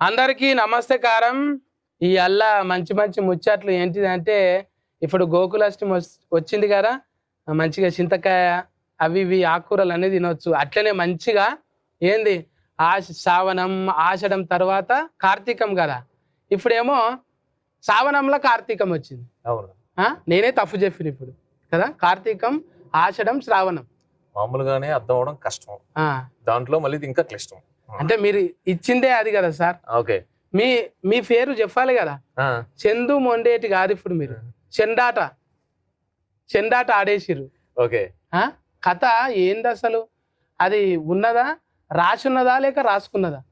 అందరికీ నమస్తకారం ఈ అల్ల మంచి మంచి ముచ్చట్లు ఏంటిదంటే ఇప్పుడు గోకులాష్టమి వచ్చింది కదా మంచిగా చింతకాయ అవి ఇవి ఆకుకూరలు అనేది తినొచ్చు. అట్లనే మంచిగా ఏంది ఆశ శ్రావణం ఆషడం తర్వాత కార్తీకం కదా. ఇప్పుడేమో శ్రావణంలో కార్తీకం వచ్చింది? నేనే తప్పు చెప్పిన ఇప్పుడు కదా? కార్తీకం ఆషడం శ్రావణం. మామూలుగానే అర్థం అవడం కష్టం. దాంట్లో మళ్ళీ ఇంకా క్లిష్టం. అంటే మీరు ఇచ్చిందే అది కదా సార్. ఓకే. మీ మీ పేరు చెప్పాలి కదా. చందు మొండేటి కాదు ఇప్పుడు మీరు. చెండాట. చెండాట ఆడేసిర్రు. ఓకే. ఆ? కథ ఏంది అసలు? అది ఉన్నదా? రాసున్నదా లేక రాసుకున్నదా?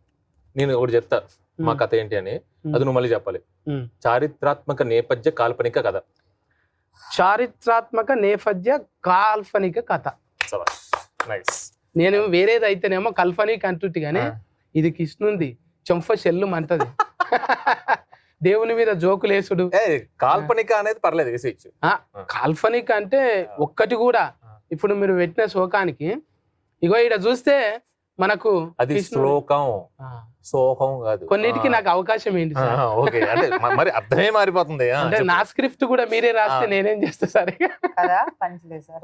నేను ఒకటి చెప్తా. మా కథ ఏంటి అని. అది నువ్వు మళ్ళీ చెప్పాలి. చారిత్రాత్మక నేపథ్య కాల్పనిక కథ. చారిత్రాత్మక నేపథ్య కాల్పనిక కథ. నైస్. నేను వేరేది అయితేనేమో కల్పనిక అంటుంటి కానీ ఇది కృష్ణుంది చెంఫ చెల్లు మంటది. దేవుని మీద జోకులేసుడు. కాల్పనిక అనేది పర్లేదు కాల్పనిక అంటే ఒక్కటి కూడా. ఇప్పుడు మీరు పెట్టిన శోకానికి ఇగో ఇక్కడ చూస్తే మనకు అది శ్లోకం. ఆ, సోహం కాదు. కొన్నిటికి నాకు అవకాశం ఏంటి? ఓకే అంటే మరి అర్థమే మారిపోతుంది. అంటే. నా స్క్రిప్ట్ కూడా మీరే రాస్తే. నేనేం చేస్తా సరే?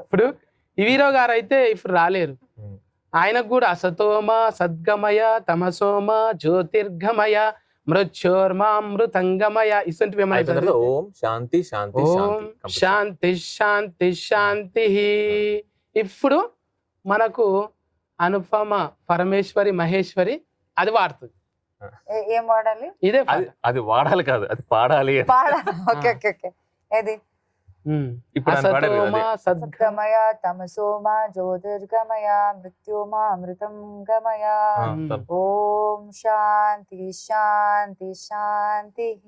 ఇప్పుడు ఈ హీరో గారు అయితే ఇప్పుడు రాలేరు. ఆయనకు కూడా అసతోమ సద్గమయ తమసోమ జ్యోతిర్గమయ మృత్యోర్మామృతంగమయ ఇసంటివి ఏమైనా ఓం శాంతి శాంతి ఓం శాంతి. శాంతి శాంతి ఇప్పుడు మనకు అనుపమ పరమేశ్వరి మహేశ్వరి అది వాడుతుంది. ఏ- వాడాలి? ఇదే అది వాడాలి కాదు అది పాడాలి. పాడాలి. Okay okay okay. ఏది? సద్గమయ తమసోమ జ్యోతిర్గమయ మృత్యోమ అమృతం గమయ. ఆ, ఉమ్. తను. ఓం శాంతి శాంతి శాంతి?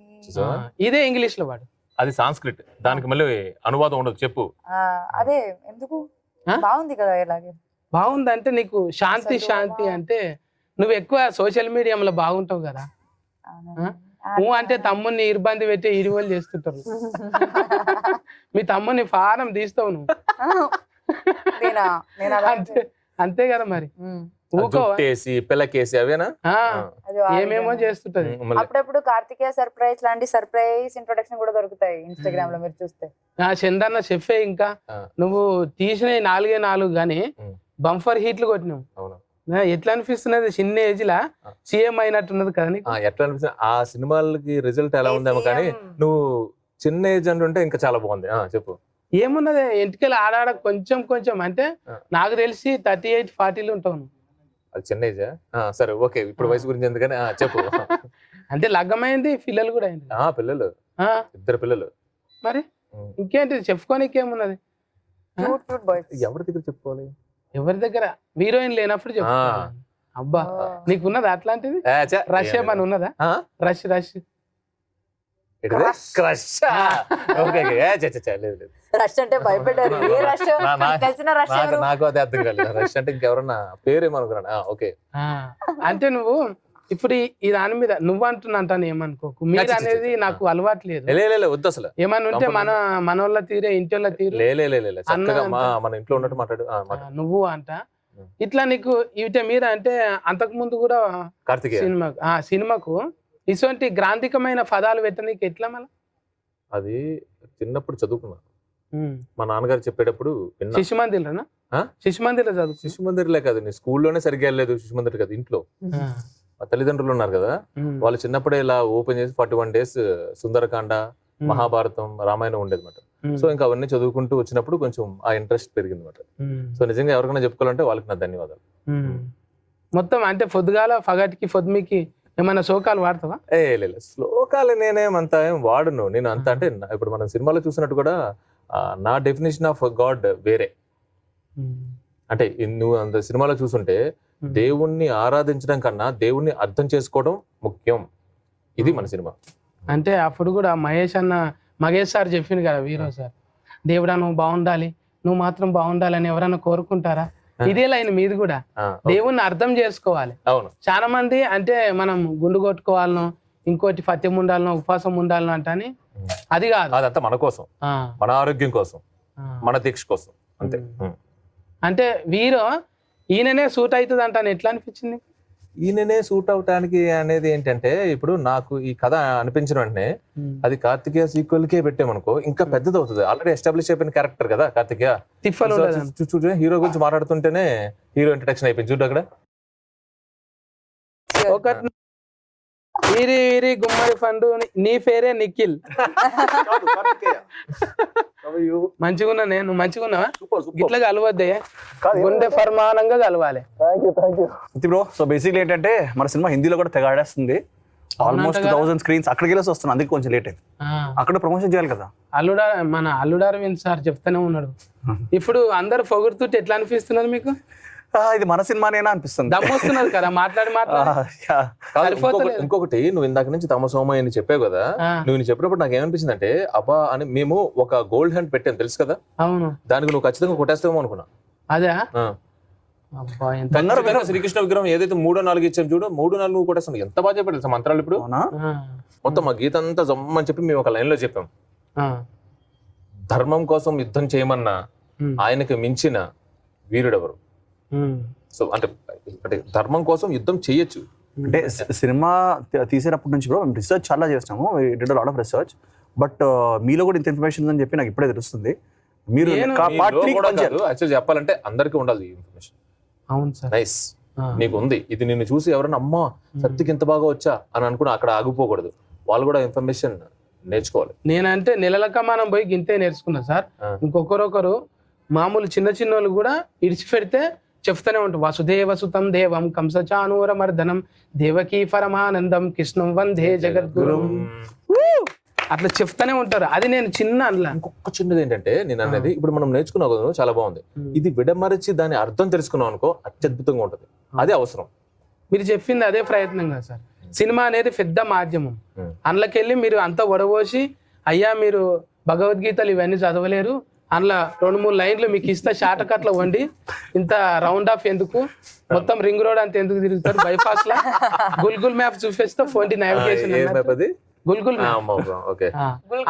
ఇదే ఇంగ్లీష్లో వాడు అది సాంస్క్రిట్. దానికి మళ్ళీ అనువాదం ఉండదు చెప్పు. ఆ, అదే ఎందుకు? బాగుంది కదా ఇలాగే. బాగుందంటే నీకు శాంతి శాంతి అంటే నువ్వు ఎక్కువ సోషల్ మీడియాలో బాగుంటావు కదా. నువ్వు అంటే తమ్ముని ఇబ్బంది పెట్టి ఇరువలు చేస్తుంటారు. మీ తమ్ముని ఫారం తీస్తావు నువ్వు. నేనా? నేను అలా అంతే కదా మరి. పిల్లకేసి అవేనా? ఏమేమో. చేస్తుంటది. అప్పుడప్పుడు కార్తికేయ సర్ప్రైజ్ లాంటి సర్ప్రైజ్ ఇంట్రొడక్షన్ కూడా దొరుకుతాయి ఇన్స్టాగ్రామ్లో మీరు చూస్తే. ఆ చందన్న చెప్పే ఇంకా. నువ్వు తీసిన నాలుగే నాలుగు గానీ. బంఫర్ హీట్లు కొట్టినావు. ఎట్లా అనిపిస్తున్నది? చిన్న ఏజ్ లా. సీఎం అయినట్టున్నది కదా ఆ, ఎట్లా అనిపిస్తుంది ఆ సినిమాలకి రిజల్ట్ ఎలా ఉందేమో కానీ. నువ్వు చిన్న ఏజ్ అంటుంటే ఇంకా చాలా బాగుంది. ఆ చెప్పు. ఏమున్నది? ఎంటికలు ఆడాడ కొంచెం కొంచెం. అంటే. నాకు తెలిసి థర్టీ ఎయిట్ ఫార్టీలు ఉంటావు నువ్వు. అది చిన్న ఏజా సరే ఓకే. ఇప్పుడు వయసు గురించి ఎందుకని? ఆ, చెప్పు. అంటే లగ్గమైంది పిల్లలు కూడా అయింది ఆ పిల్లలు. ఆ, ఇద్దరు పిల్లలు. మరి. ఇంకేంటి చెప్పుకోనికి ఏమున్నది? ఎవరి దగ్గర చెప్పుకోవాలి? ఎవరి దగ్గర? హీరోయిన్ లేనప్పుడు చెప్పుకోవాలి అబ్బా నీకున్నదా అట్లాంటిది? రష్ ఏమని ఉన్నదా? ఆ? రష్ రష్ అంటే భయపడ్డారు నాకు అదే అర్థం కాలేదు. రష్ ఇంకెవరన్నా? ఓకే. ఆ, అంటే నువ్వు ఇప్పుడు ఈ- దాని మీద నువ్వు అంటున్నా అంటాను ఏమనుకోకు. మీరు అనేది. నాకు అలవాటు లేదు. వద్దు అసలు. ఏమన్నా ఉంటే Comfort మన మనోళ్ళ తీరే ఇంటి తీరు. లే లే లే, లే, లే. అన్న చక్కగా మా అంట. మన ఇంట్లో ఉన్నట్టు మాట్లాడు నువ్వు అంట. ఇట్లా నీకు ఇవిట మీద అంటే అంతకు ముందు కూడా కార్తికేయ. సినిమా ఆ సినిమాకు ఇటువంటి గ్రాంధికమైన పదాలు పెట్టనీకి ఎట్లా మళ్ళీ? అది చిన్నప్పుడు చదువుకున్నా. మా నాన్నగారు చెప్పేటప్పుడు శిశు మందిరనా ఆ? శిశు మందిర చదువు శిశు మందిర్లే కాదు నీ స్కూల్లోనే సరిగ్గా వెళ్ళలేదు శిశు మందిర్ కాదు ఇంట్లో. తల్లిదండ్రులు ఉన్నారు కదా వాళ్ళు చిన్నప్పుడే ఇలా ఓపెన్ చేసి forty one days Sundarakanda Mahabharatam Ramayanam ఉండేది అనమాట సో ఇంకా అవన్నీ చదువుకుంటూ వచ్చినప్పుడు కొంచెం ఆ ఇంట్రెస్ట్ పెరిగింది అనమాట సో నిజంగా ఎవరికైనా చెప్పుకోవాలంటే వాళ్ళకి నా ధన్యవాదాలు. మొత్తం అంటే పొద్దుగాల పగటికి పొద్దుమికి ఏమైనా శోకాలు వాడతావా? ఏ లే, లే. శ్లోకాలు నేనేమంత ఏం వాడును. నేను అంత అంటే ఇప్పుడు మనం సినిమాలో చూసినట్టు కూడా నా డెఫినేషన్ ఆఫ్ గాడ్ వేరే. అంటే నువ్వు అంత సినిమాలో చూసుంటే దేవుణ్ణి ఆరాధించడం కన్నా దేవుణ్ణి అర్థం చేసుకోవడం ముఖ్యం. ఇది మన సినిమా. అంటే అప్పుడు కూడా మహేష్ అన్న మహేష్ సార్ చెప్పింది కదా వీరో సార్. దేవుడా నువ్వు బాగుండాలి. నువ్వు మాత్రం బాగుండాలని ఎవరైనా కోరుకుంటారా? ఇదే లైన్ మీది కూడా. దేవుణ్ణి అర్థం చేసుకోవాలి. అవును. చాలా మంది అంటే మనం గుండు కొట్టుకోవాలనో ఇంకోటి పత్యం ఉండాలనో ఉపవాసం ఉండాలనో అంటని అది కాదు. అదంతా మన కోసం. మన ఆరోగ్యం కోసం. మన దీక్ష కోసం. అంతే. అంటే వీరు ఈయననే సూట్ అవుతుంది అంటాను ఎట్లా అనిపించింది? ఈయననే సూట్ అవటానికి అనేది ఏంటంటే ఇప్పుడు నాకు ఈ కథ అనిపించిన వెంటనే అది కార్తికేయ సీక్వెల్ కే పెట్టామనుకో ఇంకా పెద్దది అవుతుంది ఆల్రెడీ ఎస్టాబ్లిష్ అయిపోయిన క్యారెక్టర్ కదా కార్తికేయ. తిప్పలు ఉండదు. చూ- చూ- చూ- హీరో గురించి మాట్లాడుతుంటేనే హీరో ఇంట్రడక్షన్ అయిపోయింది. చూడు అక్కడ. వీరి వీరి గుమ్మడి పండు నీ పేరే నిఖిల్. మంచిగున్నా నేను మంచిగున్నావా? ఇట్లా కలవద్దే. గుండె ఫర్మానంగా కలవాలి. బ్రో సో బేసిక్లీ ఏంటంటే మన సినిమా హిందీలో కూడా తెగ ఆడేస్తుంది. ఆల్మోస్ట్? థౌసండ్ స్క్రీన్స్ అక్కడికి వెళ్ళేసి వస్తుంది అందుకే కొంచెం లేట్ అయింది. ఆ, అక్కడ ప్రమోషన్ చేయాలి కదా? అల్లుడా మన అల్లుడు అరవింద్ సార్ చెప్తానే ఉన్నాడు. ఇప్పుడు అందరు పొగుడుతుంటే ఎట్లా అనిపిస్తున్నారు మీకు? ఇది మన సినిమానేనా అనిపిస్తుంది. దమ్మొస్తున్నారు కదా మాట్లాడి మాట్లాడి. ఇంకొకటి- నువ్వు ఇందాక నుంచి తమ సోమ అని చెప్పావు కదా నువ్వు చెప్పినప్పుడు నాకు ఏమనిపించింది అంటే అబ్బా అని మేము ఒక గోల్డ్ హ్యాండ్ పెట్టాను తెలుసు కదా? అవును. దానికి నువ్వు ఖచ్చితంగా కొట్టేస్తావేమో అనుకున్నా. అదే? శ్రీకృష్ణ విగ్రహం ఏదైతే మూడో నాలుగు ఇచ్చాం చూడు మూడు నాలుగు నువ్వు కొట్టేస్తాను ఎంత బాగా చెప్పాడు తెలుసా మంత్రాలు ఇప్పుడు? మొత్తం మా గీత అంతా జమ్మని చెప్పి మేము ఒక లైన్లో చెప్పాం ధర్మం కోసం యుద్ధం చేయమన్న ఆయనకి మించిన వీరుడెవరు? సో అంటే అంటే ధర్మం కోసం యుద్ధం చేయొచ్చు. అంటే సినిమా తీసేటప్పటి నుంచి కూడా మేము రీసెర్చ్ చాలా చేస్తాము. Did lot of research but మీలో కూడా ఇంత ఇన్ఫర్మేషన్ ఉందని చెప్పి నాకు ఇప్పుడే తెలుస్తుంది. మీరు యాక్చువల్ చెప్పాలంటే అందరికీ ఉండాలి ఇన్ఫర్మేషన్ అవును సార్. నైస్ నీకు ఉంది ఇది నిన్ను చూసి ఎవరైనా అమ్మా సత్యకి ఇంత బాగా వచ్చా? అని అనుకుని అక్కడ ఆగిపోకూడదు. వాళ్ళు కూడా ఇన్ఫర్మేషన్ నేర్చుకోవాలి. నేనంటే నెలలక మనం పోయి గింతే నేర్చుకున్నా సార్. ఇంకొకరొకరు మామూలు చిన్న చిన్న వాళ్ళు కూడా ఇడిచిపెడితే చెప్తూనే ఉంటాం. వసుదేవ సుతం దేవం కంసచానూర మర్దనం దేవకీ పరమానందం కృష్ణం వందే జగద్గురు. అట్లా చెప్తానే ఉంటారు. అది నేను చిన్న అనలా. ఇంకొక చిన్నది ఏంటంటే నేను అనేది ఇప్పుడు మనం నేర్చుకున్నాం కదా చాలా బాగుంది. ఇది విడమరిచి దాని అర్థం తెలుసుకున్నాం అనుకో అత్యద్భుతంగా ఉంటది. అదే అవసరం. మీరు చెప్పింది అదే ప్రయత్నం కదా సార్. సినిమా అనేది పెద్ద మాధ్యమం. Hmm. అందులోకెళ్ళి మీరు అంతా వడబోసి అయ్యా మీరు భగవద్గీతలు ఇవన్నీ చదవలేరు. అందులో రెండు మూడు లైన్లు మీకు ఇస్తే షార్ట్ కట్లో వండి. ఇంత రౌండ్ ఆఫ్ ఎందుకు? మొత్తం రింగ్ రోడ్ అంత ఎందుకు తిరుగుతారు? బైపాస్ లా? గుల్గుల్ మ్యాప్ చూపిస్తే ఫోన్ నావిగేషన్ ఏ map అది? Google map okay.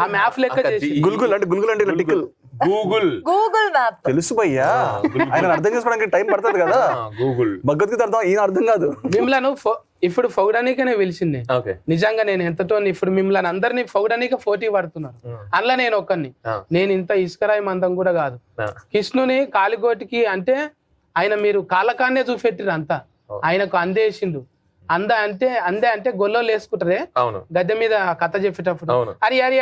ఆ మ్యాప్ లెక్క చేసి. గుల్గుల్ అంటే గుల్గుల్ అంటే టిక్కులు గూగుల్ గూగుల్ మ్యాప్ తెలుసు భయ్యా. ఆయన అర్థం చేసుకోవడానికి టైం పడుతుంది కదా. గూగుల్ భగవద్గీత అర్థం ఈయన అర్థం కాదు. మిమ్మల్ని ఇప్పుడు ఫౌడానికనే పిలిచింది నిజంగా నేను ఎంతటో ఇప్పుడు మిమ్మల్ని అందరినీ ఫౌడానికి పోటీ పడుతున్నారు అందులో నేను ఒక్కరిని. నేను ఇంత ఇసుకరాయి మందం కూడా కాదు కృష్ణుని కాలిగోటికి అంటే ఆయన మీరు కాలకాన్నే చూపెట్టిరు అంతా. ఆయనకు అందేసిండు అంద అంటే అందే అంటే గొల్లోలు వేసుకుంటారే అవును గద్దె మీద కథ చెప్పేటప్పుడు అరి అరి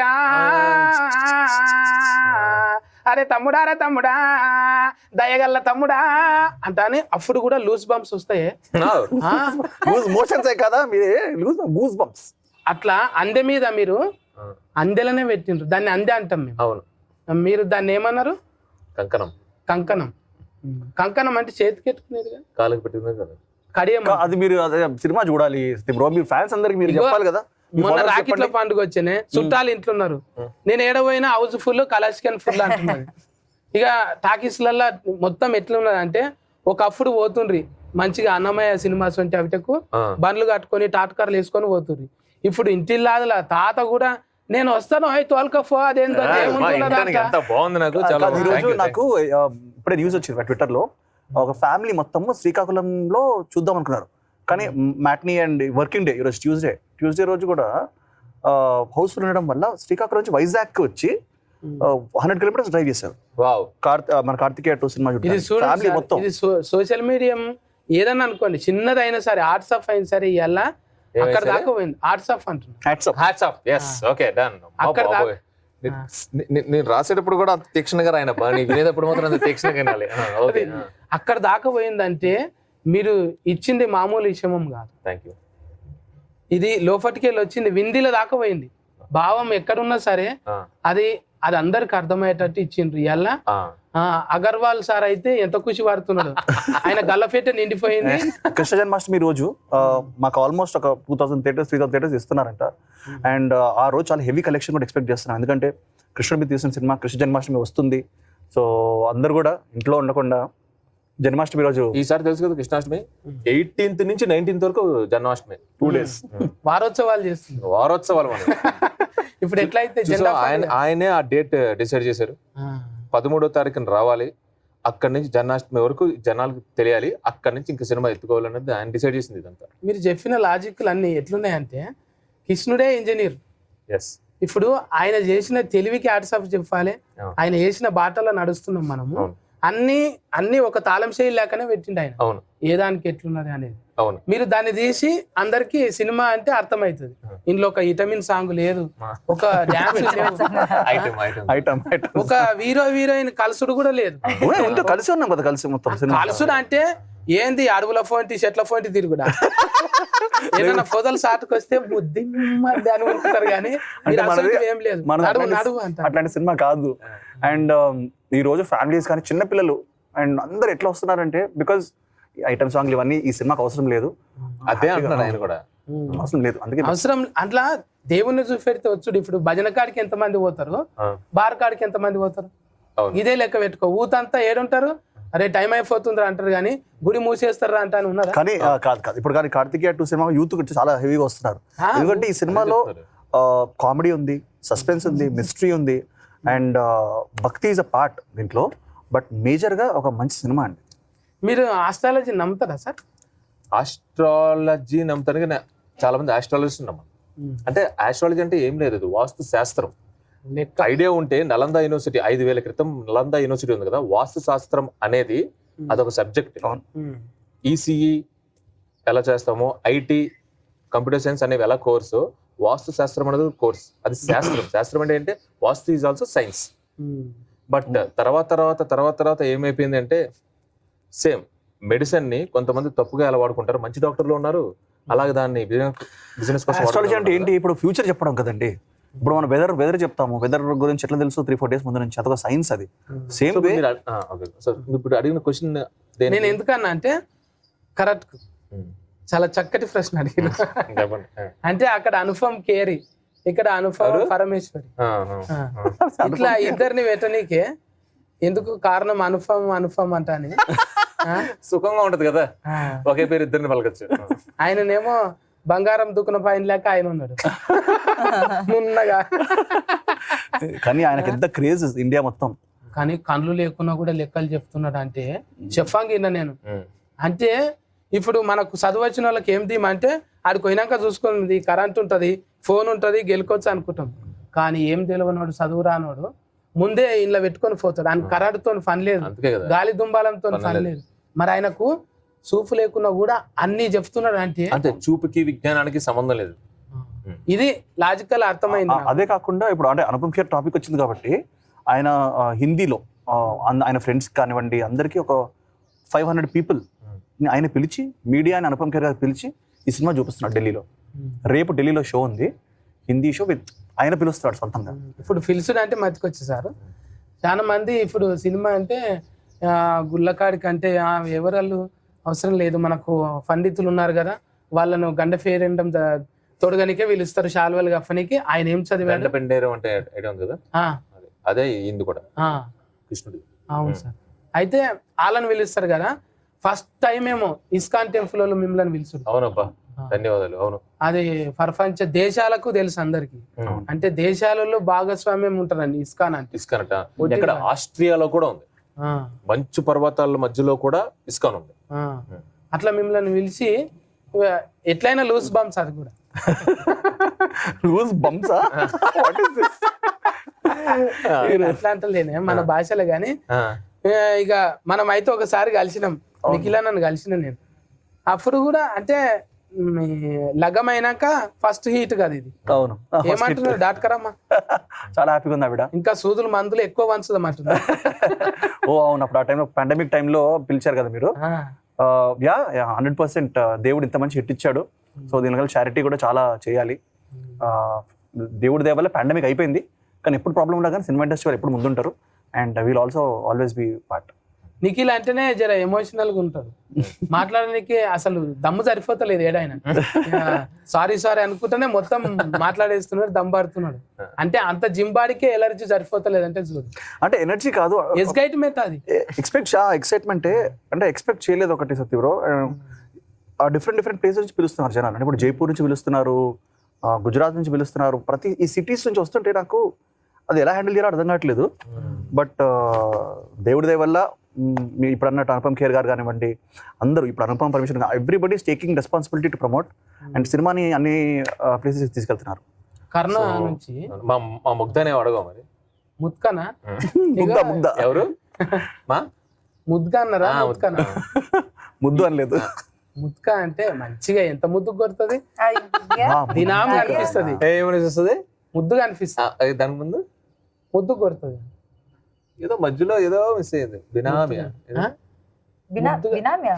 అరే తమ్ముడా రే తమ్ముడా దయగల్ల తమ్ముడా అంటానే అప్పుడు కూడా లూజ్ బంప్స్ వస్తాయి. ఆ, లూజ్ మోషన్స్ కదా? మీరే లూజ్ గూస్ బంప్స్. అట్లా అందె మీద మీరు అందెలనే పెట్టిండ్రు. దాన్ని అందే అంటాం మేము. అవును. మీరు దాన్ని ఏమన్నారు? కంకణం. కంకణం. కంకణం అంటే చేతికి ఎట్టుకునేది కదా? కాలుకి పెట్టింది కదా. కడియం అది మీరు అదే సినిమా చూడాలి. బ్రో మీరు ఫ్యాన్స్ అందరికి మీరు చెప్పాలి కదా. మీ మొన్న రాకెట్ల. పండుగ వచ్చానే చుట్టాలు ఇంట్లో ఉన్నారు నేను ఏడపోయినా హౌస్ ఫుల్ కలాసికన్ ఫుల్ అంటున్నది ఇక టాకీస్లల్లో మొత్తం ఎట్లా ఉన్నది అంటే ఒకప్పుడు పోతుండ్రి. మంచిగా అన్నమయ్య సినిమాస్ వంటి అవిటకు బండ్లు కట్టుకొని టాటకార్లు వేసుకొని పోతుండ్రి. ఇప్పుడు ఇంటిల్లాదుల తాత కూడా నేను వస్తాను అయి తోలుకపో అదేంటో బాగుంది నాకు చాలా నాకు ఇప్పుడే న్యూస్ వచ్చింది ట్విట్టర్లో ఒక ఫ్యామిలీ మొత్తం శ్రీకాకుళంలో చూద్దాం అనుకున్నారు. కానీ మ్యాట్నీ అండ్ వర్కింగ్ డే ఈరోజు ట్యూస్డే ట్యూస్డే రోజు కూడా హౌస్ ఉండడం వల్ల శ్రీకాకుళం నుంచి వైజాగ్ వచ్చి హండ్రెడ్ కిలోమీటర్స్ డ్రైవ్ చేశారు. మన కార్తికేయ టూ సినిమా ఫ్యామిలీ మొత్తం. ఇది సోషల్ మీడియం ఏదన్నా అనుకోండి చిన్నదైనా సరే ఆర్ట్స్ ఆఫ్ అయినా సరే ఇవాళ అక్కడ సరే? దాకా పోయింది. ఆర్ట్స్ ఆఫ్ అంటున్నా. Hats up hats off yes okay done అక్కడ దాకా- నేను రాసేటప్పుడు కూడా అంత తీక్షణగా రాయనబ్బా నీ వినేటప్పుడు మాత్రం అంత తీక్షణగా అక్కడ దాకా పోయిందంటే మీరు ఇచ్చింది మామూలు విషయం కాదు. థ్యాంక్ యూ ఇది లోపటికెళ్ళి వచ్చింది విందిల దాకా పోయింది. భావం ఎక్కడున్నా సరే అది అది అందరికి అర్థమయ్యేటట్టు ఇచ్చిండ్రు. ఇవాళ అగర్వాల్ సార్ అయితే ఎంత ఖుషి పడుతున్నాడు. ఆయన గల్లఫేట నిండిపోయింది. కృష్ణ జన్మాష్టమి రోజు మాకు ఆల్మోస్ట్ ఒక two thousand theatres three thousand theatres ఇస్తున్నారంట. And ఆ రోజు చాలా హెవీ కలెక్షన్ కూడా ఎక్స్పెక్ట్ చేస్తున్నాను ఎందుకంటే కృష్ణుడి మీద తీసిన సినిమా కృష్ణ జన్మాష్టమి వస్తుంది. సో అందరు కూడా ఇంట్లో ఉండకుండా జన్మాష్టమి రోజు. ఈసారి తెలుసు కదా కృష్ణాష్టమి? ఎయిటీన్త్ నుంచి నైన్టీన్త్ వరకు జన్మాష్టమి. టూ డేస్ వారోత్సవాలు చేస్తుంది వారోత్సవాలు మనం. ఇప్పుడు ఎట్లయితే ఆయన. ఆయనే ఆ డేట్ డిసైడ్ చేశారు. ఆ, పదమూడో తారీఖున రావాలి. అక్కడి నుంచి జన్మాష్టమి వరకు జనాలకు తెలియాలి. అక్కడి నుంచి ఇంకా సినిమా ఎత్తుకోవాలనేది ఆయన డిసైడ్ చేసింది ఇదంతా. మీరు చెప్పిన లాజిక్లు అన్ని ఎట్లున్నాయంటే కృష్ణుడే ఇంజనీర్ ఎస్ ఇప్పుడు ఆయన చేసిన తెలివికి ఆఫ్ చెప్పాలి. ఆయన వేసిన బాటలో నడుస్తున్నాం మనము. అన్ని అన్ని ఒక తాళం శైలి లేకనే పెట్టిండు ఆయన. అవును. ఏ దానికి ఎట్లున్నది అనేది. అవును. మీరు దాన్ని తీసి అందరికి సినిమా అంటే అర్థమవుతుంది. ఇందులో ఒక విటమిన్ సాంగ్ లేదు. ఒక డ్యాన్స్ లేదు. Item item. Item item. ఒక హీరో హీరోయిన్ కలుసుడు కూడా లేదు. కలిసి ఉన్నాం కదా కలిసి మొత్తం కలుసుడు అంటే ఏంది అడవుల ఫోంటి చెట్ల ఫోంటి తిరుగుడా? ఏదైనా పొదలు సాటుకు వస్తే బుద్ధి అని అనుకుంటారు కానీ ఏం లేదు. అట్లాంటి- సినిమా కాదు. అండ్ ఈ రోజు ఫ్యామిలీస్ కానీ చిన్న పిల్లలు అండ్ అందరు ఎట్లా వస్తున్నారంటే బికాజ్ ఐటమ్ సాంగ్లు ఇవన్నీ ఈ సినిమాకి అవసరం లేదు. అదే అంటున్నాడు ఆయన కూడా. అవసరం లేదు. అందుకే అవసరం అట్లా దేవుణ్ణి చూపెడితే వచ్చుడు. ఇప్పుడు భజన కాడికి ఎంత మంది పోతారు బార్ కాడికి ఎంత మంది పోతారు ఇదే లెక్క పెట్టుకో. ఊతంతా ఏడుంటారు? అరే టైం అయిపోతుందిరా అంటారు కానీ గుడి మూసేస్తారా అంట అని ఉన్నారా? కానీ కాదు కాదు. ఇప్పుడు కానీ కార్తికేయ టూ సినిమా యూత్ చాలా హెవీగా వస్తున్నారు. ఎందుకంటే ఈ సినిమాలో. కామెడీ ఉంది సస్పెన్స్ ఉంది మిస్టరీ ఉంది and bhakti is a part దీంట్లో బట్ మేజర్గా ఒక మంచి సినిమా అండి. మీరు ఆస్ట్రాలజీ నమ్ముతారా సార్? ఆస్ట్రాలజీ నమ్ముతాను కానీ చాలా మంది ఆస్ట్రాలజిస్ట్ నమ్మరు. అంటే ఆస్ట్రాలజీ అంటే ఏం లేదు అది వాస్తు శాస్త్రం. ఐడియా ఉంటే నలంద యూనివర్సిటీ ఐదు వేల క్రితం నలంద యూనివర్సిటీ ఉంది కదా వాస్తు శాస్త్రం అనేది అదొక సబ్జెక్ట్. ఈసీఈ ఎలా చేస్తామో ఐటీ కంప్యూటర్ సైన్స్ అనేవి ఎలా కోర్సు వాస్తు శాస్త్రం అనేది కోర్స్. అది శాస్త్రం. శాస్త్రం అంటే ఏంటంటే vastu is also science. But తర్వాత తర్వాత తర్వాత తర్వాత ఏమైపోయింది అంటే సేమ్ మెడిసిన్ని కొంతమంది తప్పుగా ఎలా వాడుకుంటారు? మంచి డాక్టర్లు ఉన్నారు. అలాగే దాన్ని బిజినెస్ కోసం ఆస్ట్రాలజీ అంటే ఏంటి? ఇప్పుడు ఫ్యూచర్ చెప్పడం కదండి. ఇప్పుడు మనం వెదర్ వెదర్ చెప్తాము. వెదర్ గురించి ఎట్లా తెలుసు? త్రీ ఫోర్ డేస్ ముందు నుంచి. అదొక సైన్స్ అది. Same way. సో ఇప్పుడు అడిగిన క్వశ్చన్ నేను ఎందుకన్నా అంటే కరెక్ట్. చాలా చక్కటి ప్రశ్న అడిగిన. ఆ. అంటే అక్కడ అనుపమ్ కేరి ఇక్కడ ఎవరు? పరమేశ్వరి. ఇట్లా ఇద్దరిని పెట్టనీకే ఎందుకు కారణం అనుపమ్ అంటాని ఆ? సుఖంగా ఉంటది కదా. ఒకే పేరు ఇద్దరిని పలకచ్చు. ఆయననేమో బంగారం దుక్కున పైన లేక ఆయన ఉన్నాడు. నున్నగా. కానీ ఆయనకి ఎంత క్రేజ్ ఇండియా మొత్తం. కానీ కళ్ళు లేకున్నా కూడా లెక్కలు చెప్తున్నాడు అంటే చెప్పంగిన నేను. అంటే ఇప్పుడు మనకు చదువు వచ్చిన వాళ్ళకి ఏం అంటే ఆడికి పోయినాక చూసుకుంది కరెంట్ ఉంటుంది ఫోన్ ఉంటుంది గెలుకోవచ్చు అనుకుంటాం. కానీ ఏం తెలియనోడు చదువు రానోడు ముందే ఇంట్లో పెట్టుకొని పోతాడు. ఆయన కరెంటుతో పని లేదు. గాలి దుంబాలంతో పని. లేదు. మరి ఆయనకు చూపు లేకున్నా కూడా అన్ని చెప్తున్నాడు అంటే అంటే చూపుకి విజ్ఞానానికి సంబంధం లేదు. ఇది లాజికల్ అర్థమైంది. అదే కాకుండా ఇప్పుడు అంటే అనుపమ్ ఖేర్ టాపిక్ వచ్చింది కాబట్టి ఆయన హిందీలో ఆయన ఫ్రెండ్స్ కానివ్వండి అందరికీ ఒక ఫైవ్ హండ్రెడ్ పీపుల్ ఆయన పిలిచి మీడియా అని అనుపమ్ ఖేర్ గారు పిలిచి ఈ సినిమా చూపిస్తున్నాడు ఢిల్లీలో. రేపు ఢిల్లీలో షో ఉంది. హిందీ షో విత్ ఆయన పిలుస్తాడు సొంతంగా. ఇప్పుడు ఫిల్సుడ్ అంటే మతికొచ్చేసారు. చాలా మంది ఇప్పుడు సినిమా అంటే అంటే ఆ, ఎవరాళ్ళు అవసరం లేదు. మనకు పండితులు ఉన్నారు కదా వాళ్ళను గండ ఫేరెండం తొడగనికే పిలుస్తారు శాల్వలు గఫనికి ఆయన ఏం చదివాడు? పెండేరం అంటే కదా? అదే. ఇందు కూడా. కృష్ణుడు. అవును సార్. అయితే వాళ్ళని పిలుస్తారు కదా ఫస్ట్ టైం ఏమో ఇస్కాన్ టెంపుల్ వాళ్ళు మిమ్మల్ని పిలుచుడు అవునబ్బా ధన్యవాదాలు అవును. అది ప్రపంచ దేశాలకు తెలుసు అందరికి. అంటే దేశాలలో భాగస్వామ్యం ఉంటారండి ఇస్కాన్ అంటే. ఇస్కాన్ అట ఆస్ట్రియాలో కూడా ఉంది. మంచు పర్వతాల మధ్యలో కూడా ఇస్కాన్ ఉంది. అట్లా మిమ్మల్ని పిలిచి ఎట్లయినా లూజ్ బాంబ్స్ అది కూడా. లూజ్ బంప్సా అట్లా అంటలేనే మన భాషలో ఏ, ఇక మనం అయితే ఒకసారి కలిసినాం. నిఖిల నన్ను కలిసిన నేను. అప్పుడు కూడా అంటే మీ లగ్గమైనాక ఫస్ట్ హీట్ కదా ఇది. అవును. ఏమంటున్నారు? డాక్టర్ అమ్మ చాలా హ్యాపీగా ఉంది ఆవిడ ఇంకా సూదులు మందులు ఎక్కువ వంచుదామంటున్నారు ఓ అవును. అప్పుడు ఆ టైంలో పాండమిక్ టైంలో పిలిచారు కదా మీరు? యా హండ్రెడ్ పర్సెంట్ దేవుడు ఇంత మంచి హిట్ ఇచ్చాడు. సో దీనివల్ల చారిటీ కూడా చాలా చేయాలి. దేవుడి దేవల్ల పాండమిక్ అయిపోయింది. కానీ ఎప్పుడు ప్రాబ్లం ఉండదు కానీ సినిమా ఇండస్ట్రీ వాళ్ళు ఎప్పుడు ముందుంటారు. And will also always be part Nikhil అంటేనే జర ఎమోషనల్గా ఉంటాడు. మాట్లాడడానికి అసలు దమ్ము సరిపోతలేదు ఏడాయన సారీ సారీ అనుకుంటేనే మొత్తం మాట్లాడేస్తున్నాడు దమ్ పడుతున్నాడు. అంటే అంత జిమ్ బాడీకే ఎలర్జీ సరిపోతలేదు అంటే చూడు. అంటే ఎనర్జీ కాదు. ఎస్గైట్ మెట్ అది ఎక్స్పెక్ట్ ఎక్సైట్మెంట్ అంటే ఎక్స్పెక్ట్ చేయలేదు ఒకటి సత్య బ్రో ఆ డిఫరెంట్ డిఫరెంట్ ప్లేసెస్ నుంచి పిలుస్తున్నారు జనాలు. అంటే ఇప్పుడు జైపూర్ నుంచి పిలుస్తున్నారు గుజరాత్ నుంచి పిలుస్తున్నారు. ప్రతి ఈ సిటీస్ నుంచి వస్తుంటే నాకు అది ఎలా హ్యాండిల్ చేయాలో అర్థం కావట్లేదు. బట్ దేవుడి దయ వల్ల ఇప్పుడు అన్నట్టు అనుపమ్ ఖేర్ గారు కానివ్వండి అందరూ ఇప్పుడు Anupam permission everybody taking responsibility to promote and సినిమాని అన్ని ప్లేసెస్ తీసుకెళ్తున్నారు. కర్ణ నుంచి మా మా ముగ్ధనే అడగ మరి. ముత్కనా ముద్ద ముద్ద. ఎవరు? మా? ముద్దుగా అన్నారా? ఆ, ముత్కనా ముద్దు అనలేదు. ముత్క అంటే మంచిగా ఎంత ముద్దు కొడుతుంది? అయ్యా. ఆ, దినాం అయ్యా. కనిపిస్తుంది ఏమని వస్తుంది ముద్దుగా అనిపిస్తుంది. దాని ముందు? ముద్దు కొడుతుంది. ఏదో మధ్యలో ఏదో మిస్ అయ్యింది. బినామియా? బినా ముద్దుగా- బినామ్యా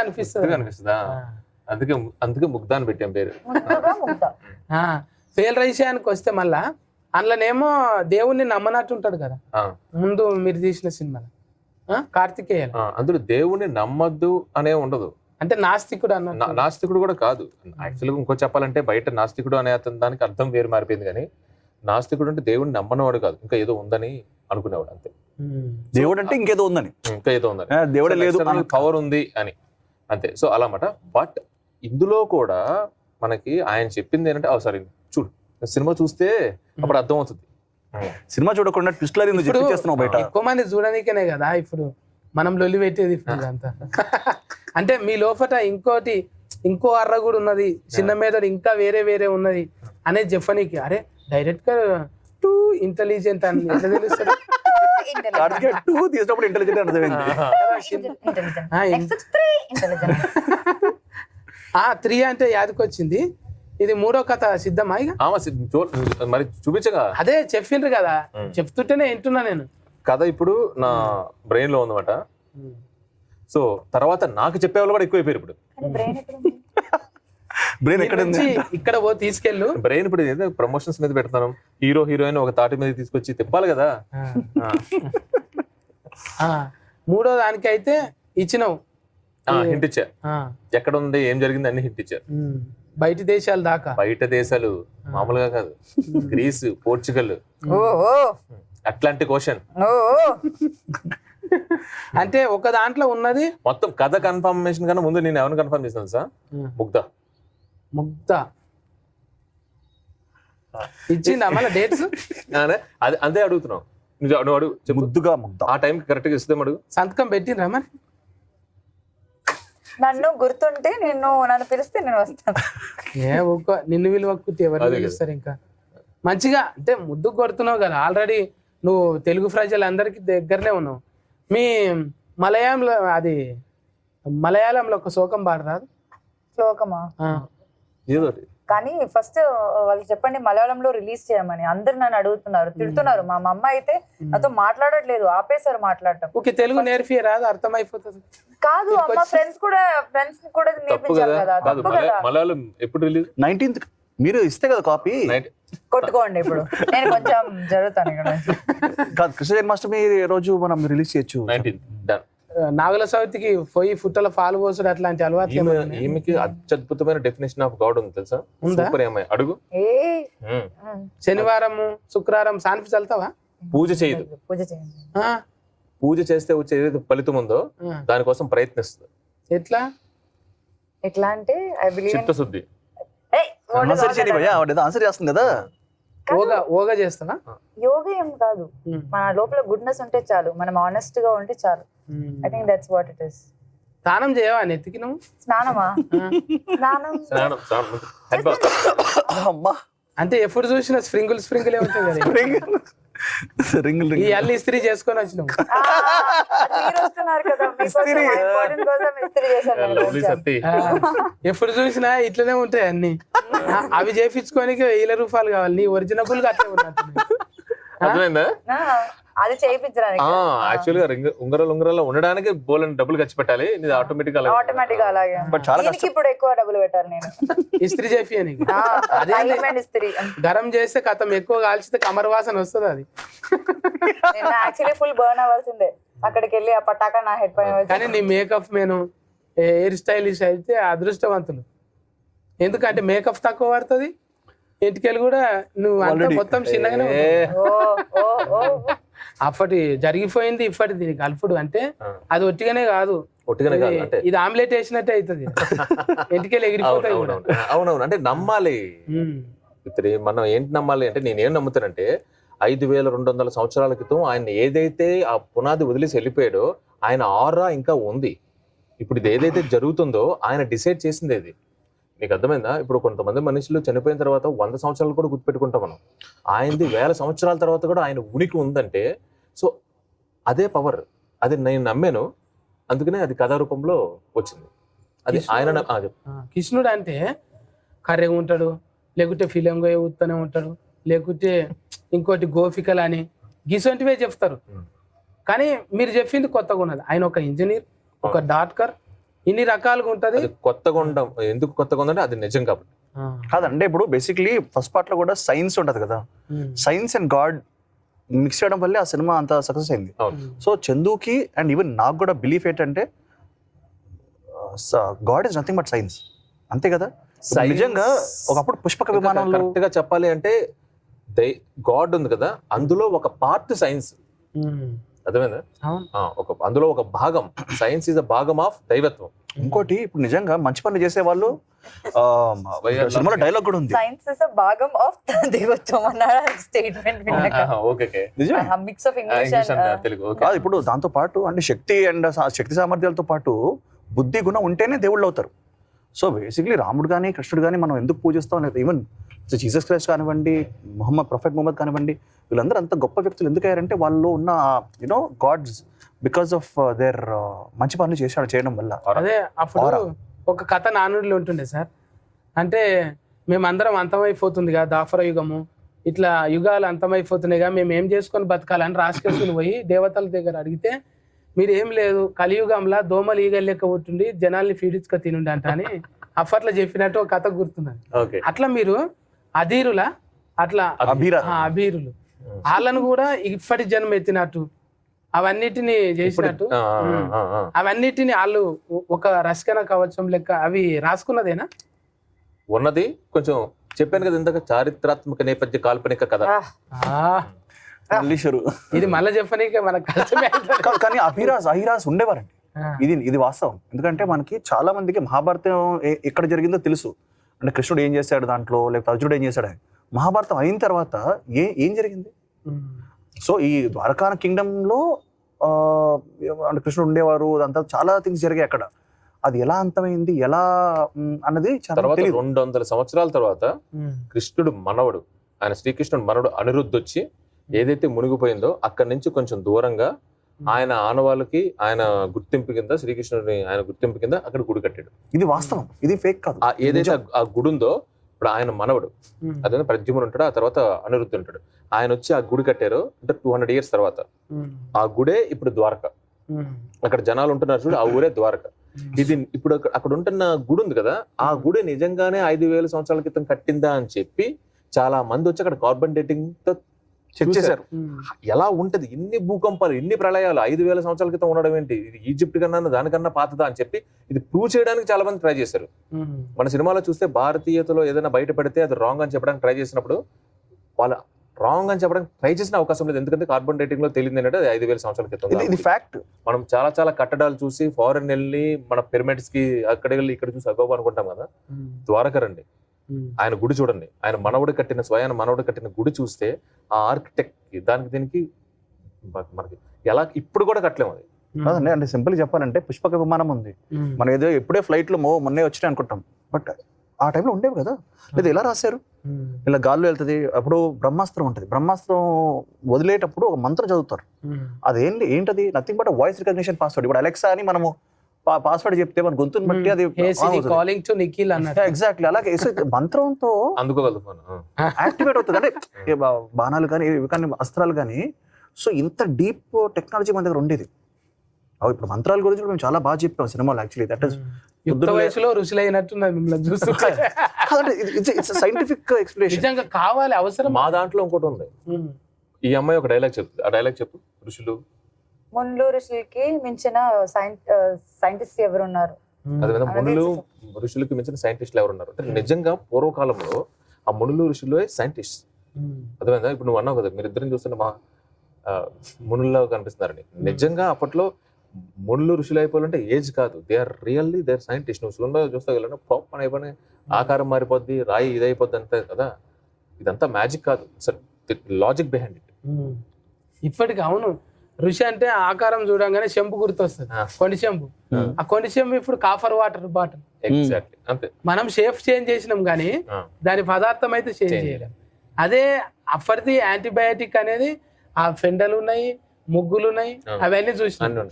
అనిపిస్తుంది. అనిపిస్తుందా? అందుకే అందుకే ముగ్ధ అని పెట్టాం పేరు. ఫెయిల్ విషయానికి వస్తే మళ్ళా అందులోనేమో దేవుణ్ణి నమ్మనట్టు ఉంటాడు కదా. ముందు మీరు తీసిన సినిమాలో? కార్తికేయన్. ఆ, అందులో దేవుణ్ణి నమ్మద్దు అనే ఉండదు. అంటే నాస్తికుడు నా- అన్నట్టు నాస్తికుడు కూడా కాదు. యాక్చువల్గా ఇంకో చెప్పాలంటే బయట నాస్తికుడు అనే అతని దానికి అర్థం వేరు మారిపోయింది కానీ నాస్తికుడు అంటే దేవుడిని నమ్మనవాడు కాదు. ఇంకా ఏదో ఉందని అనుకునేవాడు అంతే. దేవుడు అంటే ఇంకేదో ఉందని. ఇంకా ఏదో ఉందని. దేవుడే లేదు పవర్ ఉంది అని. అంతే. సో అలా అన్నమాట బట్ ఇందులో కూడా మనకి ఆయన చెప్పింది ఏంటంటే సారీ చూడు. సినిమా చూస్తే అప్పుడు అర్థం అవుతుంది సినిమా చూడకుండా ట్విస్ట్లర్ చెప్పేస్తున్నావు బయట? ఎక్కువ మంది చూడనీకేనే కదా ఇప్పుడు. మనం లొల్లి పెట్టేది ఇదంతా. అంటే మీ లోపట ఇంకోటి ఇంకో అర్ర కూడా ఉన్నది. చిన్న మీద ఇంకా వేరే వేరే ఉన్నది. అనేది చెప్పనీకి అరే డైరెక్ట్గా టూ ఇంటెలిజెంట్ అని ఎట్లా టూ తీసినప్పుడు ఇంటెలిజెంట్ అర్థమైంది. Three intelligent. ఆ త్రీ అంటే యాదకొచ్చింది. ఇది మూడో కథ సిద్ధమా ఇక? మరి చూపించగా? అదే చెప్పిండ్రు కదా. చెప్తుంటేనే వింటున్నా నేను. కథ ఇప్పుడు నా బ్రెయిన్లో ఉందన్నమాట. సో తర్వాత నాకు చెప్పే వాళ్ళు కూడా ఎక్కువైపోయారు ఇప్పుడు. బ్రెయిన్ ఎక్కడ ఇక్కడ పో తీసుకెళ్ళు. బ్రెయిన్ ఇప్పుడు ఏదో? ప్రమోషన్స్ మీద పెడతాను హీరో హీరోయిన్ ఒక తాటి మీద తీసుకొచ్చి తిప్పాలి కదా? ఆ. ఆ. ఆ, మూడో దానికైతే ఇచ్చినావు. ఆ, హింట్ ఇచ్చా. ఆ, ఎక్కడ ఉంది ఏం జరిగింది? అన్ని హింట్ ఇచ్చారు బయటి దేశాల దాకా. బయట దేశాలు. మామూలుగా కాదు. Greece Portugal. Atlantic ocean. అంటే ఒక దాంట్లో ఉన్నది మొత్తం కథ కన్ఫర్మేషన్ కన్నా ముందు నేను ఎవరిని కన్ఫర్మ్ చేశాను సార్ ముగ్ధ. ముగ్ధ. ఇచ్చిందా మళ్ళీ డేట్స్ అదే అది అదే అడుగుతున్నావు. నువ్వు నువ్వు అడుగు ముద్దుగా ముద్ద. ఆ టైం కరెక్ట్గా ఇస్తాం అడుగు సంతకం పెట్టిండ్రా మరి? నన్ను గుర్తుంటే నిన్ను నన్ను పిలిస్తే నేను వస్తాను. ఏ ఒక్క నిన్ను విలువక్కుతే ఎవరు. పిలుస్తారు ఇంకా? మంచిగా అంటే ముద్దు కొడుతున్నావు కదా. ఆల్రెడీ నువ్వు తెలుగు ప్రజలందరికీ దగ్గరనే ఉన్నావు. మీ మలయాళంలో అది మలయాళంలో ఒక శోకం పాడరాదు? శ్లోకమా కానీ ఫస్ట్ వాళ్ళు చెప్పండి మలయాళంలో రిలీజ్ చేయమని. అందరు నన్ను అడుగుతున్నారు తిడుతున్నారు. మా మమ్మ అయితే నాతో మాట్లాడట్లేదు ఆపేశారు మాట్లాడటం. ఓకే తెలుగు నేర్పి రాదు అర్థమైపోతుంది. కాదు అమ్మ ఫ్రెండ్స్ కూడా ఫ్రెండ్స్ కూడా తప్పు నేర్పించాలి కదా? తప్పు మలయాళం ఎప్పుడు రిలీజ్ నైన్టీన్త్ మీరు ఇస్తే కదా కాపీ కొట్టుకోండి ఇప్పుడు. నేను కొంచెం జరుగుతాను ఇక్కడ నుంచి. కాదు కృష్ణ జన్మాష్టమి రోజు మనం రిలీజ్ చేయొచ్చు. నైన్టీన్ డన్ ఆ, నాగుల సౌతికి పోయి ఫుట్టల పాలు పోసుడు అట్లాంటి అలవాట్లు ఉన్నాయా? ఈమెకి అత్యద్భుతమైన డెఫినేషన్ ఆఫ్ గాడ్ ఉంది తెలుసా? సూపర్ ఏమై అడుగు. శనివారము శుక్రవారం సాన్పి చల్తావా పూజ చేయదు. పూజ చేయండి ఆ, పూజ చేస్తే వచ్చే ఏదైతే ఫలితం ఉందో. దానికోసం ప్రయత్నిస్తుంది. ఎట్లా? ఎట్లా అంటే ఐ బిలీవ్ చిత్తశుద్ధి. ఆన్సర్ భయ్యా ఆవిడ ఏదో ఆన్సర్ చేస్తుంది కదా. ఓగా ఓగా చేస్తావా యోగా ఏం కాదు. ఉమ్, మన లోపల గుడ్నెస్ ఉంటే చాలు. మనం ఆనెస్ట్గా ఉంటే చాలు. I think that's what it is స్నానం చేయవా నెత్తికి నువ్వు? స్నానమా. స్నానం స్నానం. అమ్మా. అంటే ఎప్పుడు చూసినా స్ప్రింగుల్ స్ప్రింగులే ఉంటాయి కదా రింగ్ రింగ్ ఈ రింగ్ అల్లి ఇస్త్రీ చేసుకొని ఆ, ఎప్పుడు చూసినా ఇట్లనే ఉంటాయి అన్ని. అవి చేపించుకోనికి వేల రూపాయలు కావాలి. నీ ఒరిజినబుల్గా అట్లే. అర్థమైందా? అది చేయించడానికి ఆ యాక్చువల్గా రింగ ఉంగరాలు ఉంగరాలు ఉండడానికి బోలని డబ్బులు ఖర్చు పెట్టాలి. ఇది ఆటోమేటిక్ అలా ఆటోమేటిక్ అలాగే. బట్ చాలా దీనికి ఇప్పుడు ఎక్కువ డబ్బులు పెట్టాలి నేను. ఇస్త్రీ చేపి ఆ, అదే diamond ఇస్త్రీ గరం చేస్తే కథం ఎక్కువ కాల్చితే కమర్ వాసన వస్తుంది అది. నేను యాక్చువల్లీ ఫుల్ బర్న్ అవ్వాల్సిందే. అక్కడికి వెళ్ళి ఆ పటాకా నా హెడ్ పైన కానీ నీ మేకప్ మేను హెయిర్ స్టైలిష్ అయితే అదృష్టవంతులు. ఎందుకంటే మేకప్ తక్కువ పడుతుంది. ఇంటికెళ్ళి కూడా నువ్వు. మొత్తం చిన్నగానే ఏ, ఉంటావు. ఓ ఓ ఓ. అప్పటి జరిగిపోయింది ఇప్పటి దీని కలుపుడు అంటే అది ఒట్టిగానే కాదు. ఇది- అంటే ఇది ఆమ్లెట్ వేసినట్టే అవుతుంది. ఇంటికెళ్ళి అవును ఎగిరిపోతాయి. అవునవును. అంటే నమ్మాలి. ఇతరి మనం ఏంటి నమ్మాలి అంటే నేను ఏం నమ్ముతానంటే ఐదు వేల రెండు వందల సంవత్సరాల క్రితం ఆయన ఏదైతే ఆ పునాది వదిలేసి వెళ్ళిపోయాడో ఆయన ఆరా ఇంకా ఉంది. ఇప్పుడు ఇది ఏదైతే జరుగుతుందో ఆయన డిసైడ్ చేసింది ఇది. నీకు అర్థమైందా? ఇప్పుడు కొంతమంది మనుషులు చనిపోయిన తర్వాత వంద సంవత్సరాలు కూడా గుర్తుపెట్టుకుంటాం మనం. ఆయనది వేల సంవత్సరాల తర్వాత కూడా ఆయన ఉనికి ఉందంటే సో అదే పవర్ అది నేను నమ్మాను. అందుకనే అది కథా రూపంలో వచ్చింది. అది ఆయన కృష్ణుడు అంటే కర్రెగా ఉంటాడు లేకుంటే ఫిలింగా ఊతూనే ఉంటాడు లేకుంటే ఇంకోటి గోపికలు అని గిసొంటివే చెప్తారు. కానీ మీరు చెప్పింది కొత్తగా ఉన్నది. ఆయన ఒక ఇంజనీర్ ఒక డాక్టర్ ఇన్ని రకాలుగా ఉంటది. అది కొత్తగా ఉండడం ఎందుకు కొత్తగా ఉందంటే అది నిజం కాబట్టి. కాదంటే ఇప్పుడు బేసిక్లీ ఫస్ట్ పార్ట్లో కూడా సైన్స్ ఉంటది కదా. సైన్స్ అండ్ గాడ్ మిక్స్ చేయడం వల్లే ఆ సినిమా అంత సక్సెస్ అయింది. సో చందుకి అండ్ ఈవెన్ నాకు కూడా బిలీఫ్ ఏంటంటే God is nothing but science. అంతే కదా? నిజంగా ఒకప్పుడు పుష్పక విమానంలో కరెక్ట్గా చెప్పాలి అంటే దై గాడ్ ఉంది కదా అందులో ఒక పార్ట్ సైన్స్. అర్థమైందా? ఒక అందులో ఒక భాగం సైన్స్ ఇస్ అ భాగం ఆఫ్ దైవత్వం. ఇంకోటి ఇప్పుడు నిజంగా మంచి పనులు చేసే వాళ్ళు సినిమాలో డైలాగ్ కూడా ఉంది. సైన్స్ ఇస్ అ భాగం ఆఫ్ దేవత్వం అన్నాడు statement okay mix of English and Telugu ఇప్పుడు దాంతో పాటు అంటే శక్తి అండ్ శక్తి సామర్థ్యాలతో పాటు బుద్ధి గుణం ఉంటేనే దేవుళ్ళు అవుతారు. సో బేసిక్లీ రాముడు కానీ కృష్ణుడు కానీ మనం ఎందుకు పూజిస్తాం లేదు ఈవెన్ జీసస్ క్రైస్ట్ కానివ్వండి మొహమ్మద్ ప్రొఫెట్ మొహమ్మద్ కానివ్వండి వీళ్ళందరూ అంత గొప్ప వ్యక్తులు ఎందుకు అయ్యారంటే వాళ్ళు ఉన్న you know gods because of their మంచి పనులు చేశాడు చేయడం వల్ల. అదే అప్పుడు. ఒక కథ నానుడిలో ఉంటుండే సార్. అంటే మేమందరం అంతమైపోతుంది కదా దాఫర యుగము ఇట్లా యుగాలు అంతమైపోతున్నాయిగా మేము ఏం చేసుకొని బతకాలని రాసుకేసుకుని పోయి దేవతల దగ్గర అడిగితే మీరు ఏం లేదు కలియుగంలా దోమలు ఈగలు లెక్క పుట్టుండి జనాల్ని ఫీడించుక తినుండి అంట అని అప్పట్లో చెప్పినట్టు ఒక కథ గుర్తున్నది. ఓకే అట్లా మీరు అధీరుల అట్లా అభీరులు. వాళ్ళను కూడా ఇప్పటి జన్మ ఎత్తినట్టు అవన్నిటిని చేసినట్టు. అవన్నిటిని వాళ్ళు ఒక రస్కన కవచం లెక్క అవి రాసుకున్నదేనా? ఉన్నది. కొంచెం చెప్పాను కదా ఇందాక చారిత్రాత్మక నేపథ్య కాల్పనిక కథ. ఆ, మల్లీశ్వరు. ఇది మళ్ళీ చెప్పనీకే. కాదు, కానీ అభిరాజ్ అహిరాజ్ ఉండేవారండి. ఇది ఇది వాస్తవం. ఎందుకంటే మనకి చాలా మందికి మహాభారతం ఎక్కడ జరిగిందో తెలుసు. అంటే కృష్ణుడు ఏం చేశాడు దాంట్లో? లేకపోతే అర్జునుడు ఏం చేశాడు. మహాభారతం అయిన తర్వాత ఏ ఏం జరిగింది? సో ఈ ద్వారకా కింగ్డమ్లో ఆ, అంటే కృష్ణుడు ఉండేవారు అదంతా చాలా థింగ్స్ జరిగాయి అక్కడ. అది ఎలా అంతమైంది? ఎలా అన్నది తర్వాత రెండు వందల సంవత్సరాల తర్వాత కృష్ణుడు మనవడు ఆయన శ్రీకృష్ణుడు మనవడు అనిరుద్ధ్ వచ్చి ఏదైతే మునిగిపోయిందో అక్కడి నుంచి కొంచెం దూరంగా ఆయన ఆనవాళ్ళకి ఆయన గుర్తింపు కింద శ్రీకృష్ణుడిని ఆయన గుర్తింపు కింద అక్కడ గుడి కట్టాడు. ఇది వాస్తవం. ఇది ఫేక్ కాదు. ఏదైతే ఆ- గుడి ఉందో ఇప్పుడు ఆయన మనవడు. అదే ప్రద్యుమ్నుడు ఉంటాడు ఆ తర్వాత అనిరుద్ధ్ ఉంటాడు. ఆయన వచ్చి ఆ గుడి కట్టారు అంటే టూ హండ్రెడ్ ఇయర్స్ తర్వాత. ఆ గుడే ఇప్పుడు ద్వారక. అక్కడ జనాలు ఉంటున్నారు చూడు ఆ ఊరే ద్వారక. ఇది ఇప్పుడు అక్కడ- అక్కడ ఉంటున్న గుడి ఉంది కదా ఆ గుడి నిజంగానే ఐదు వేల సంవత్సరాల క్రితం కట్టిందా అని చెప్పి చాలా మంది వచ్చి అక్కడ కార్బన్ డేటింగ్తో చెక్ చేశారు. ఎలా ఉంటది? ఇన్ని భూకంపాలు ఇన్ని ప్రళయాలు ఐదు వేల సంవత్సరాల క్రితం ఉండడం ఏంటి? ఇది ఈజిప్ట్ కన్నా దానికన్నా పాతదా అని చెప్పి ఇది ప్రూవ్ చేయడానికి చాలా మంది ట్రై చేశారు. మన సినిమాలో చూస్తే భారతీయతలో ఏదైనా బయట పెడితే అది రాంగ్ అని చెప్పడానికి ట్రై చేసినప్పుడు వాళ్ళ రాంగ్ అని చెప్పడానికి ట్రై చేసిన అవకాశం లేదు. ఎందుకంటే కార్బన్ డేటింగ్లో తెలియదు ఏంటంటే అది ఐదు వేల సంవత్సరాల క్రితం ఇది. ఫ్యాక్ట్ మనం చాలా చాలా కట్టడాలు చూసి ఫారెన్ వెళ్ళి మన పిరమిడ్స్కి అక్కడ వెళ్ళి ఇక్కడ చూసి అగోబ అనుకుంటాం కదా? ఉమ్, ద్వారక రండి. ఉమ్, ఆయన గుడి చూడండి. ఆయన మనవడు కట్టిన స్వయాన మనవడు కట్టిన గుడి చూస్తే ఆ ఆర్కిటెక్ట్ దానికి దీనికి మనకి ఎలా ఇప్పుడు కూడా కట్టలేము అది. కాదండి అంటే సింపుల్ చెప్పాలంటే పుష్పక విమానం ఉంది. మనం ఏదో ఎప్పుడే ఫ్లైట్లో మో మొన్నే వచ్చినాయి అనుకుంటాం. బట్ ఆ టైంలో ఉండేవి కదా. లేదా ఎలా రాశారు? ఇలా గాల్లో వెళ్తుంది అప్పుడు బ్రహ్మాస్త్రం ఉంటుంది. బ్రహ్మాస్త్రం వదిలేటప్పుడు ఒక మంత్రం చదువుతారు. అదేంటి ఏంటది? Nothing but voice recognition password ఇప్పుడు అలెక్సా అని మనము పాస్వర్డ్ చెప్తే మన గొంతుని బట్టి అది కాలింగ్ టు నిఖిల్ అన్నట్టు ఎగ్జాక్ట్లీ అలాగే మంత్రంతో అందుకోగలదు ఫోన్ యాక్టివేట్ అవుతుంది. అంటే బాణాలు కానీ ఇవి కానీ అస్త్రాలు కానీ సో ఇంత డీప్ టెక్నాలజీ మన దగ్గర ఉండేది. అవి ఇప్పుడు మంత్రాల గురించి మేము చాలా బాగా చెప్పాం సినిమాలో యాక్చువల్లీ దట్ ఇస్. యుక్త వయసులో రుచులైనట్టున్నది మిమ్మల్ని చూస్తుంటే. కాదంటే ఇట్స్ సైంటిఫిక్ ఎక్స్ప్లెనేషన్ నిజంగా కావాలి అవసరం. మా దాంట్లో ఇంకోటి ఉంది. ఈ అమ్మాయి ఒక డైలాగ్ చెప్తుంది ఆ డైలాగ్ చెప్పు ఋషులు. మున్లు ఋషులకి మించిన సైంటిస్ట్ ఎవరు ఉన్నారు అదే మునులు ఋషులకు మించిన సైంటిస్టులు ఎవరు ఉన్నారు అంటే నిజంగా పూర్వకాలంలో ఆ మునులు ఋషులు సైంటిస్ట్. అర్థమైందా ఇప్పుడు నువ్వు అన్నావు కదా మీరు ఇద్దరిని చూస్తుంటే మా మునుల్లో కనిపిస్తున్నారని. నిజంగా అప్పట్లో మునులు ఋషులు అయిపోవాలంటే ఏజ్ కాదు. They are really they are scientist నువ్వు సినిమా చూస్తాగలను పాప్ అని అయిపోయి ఆకారం మారిపోద్ది రాయి ఇది అయిపోద్ది అంతే కదా. ఇదంతా మ్యాజిక్ కాదు. Logic behind it. ఇప్పటికి అవును. ఋషి అంటే ఆకారం చూడంగానే చెంపు గుర్తొస్తుంది. కొండి చెంపు ఆ. కొండి చెంపు ఇప్పుడు కాఫర్ వాటర్ బాటిల్. ఎగ్జాక్ట్లీ అంతే. మనం షేప్ చేంజ్ చేసినాం కానీ. దాని పదార్థం అయితే చేంజ్ చేయలేం. అదే అప్పటిది యాంటీబయాటిక్ అనేది ఆ ఫెండలు ఉన్నాయి ముగ్గులు ఉన్నాయి. అవన్నీ చూసినాం.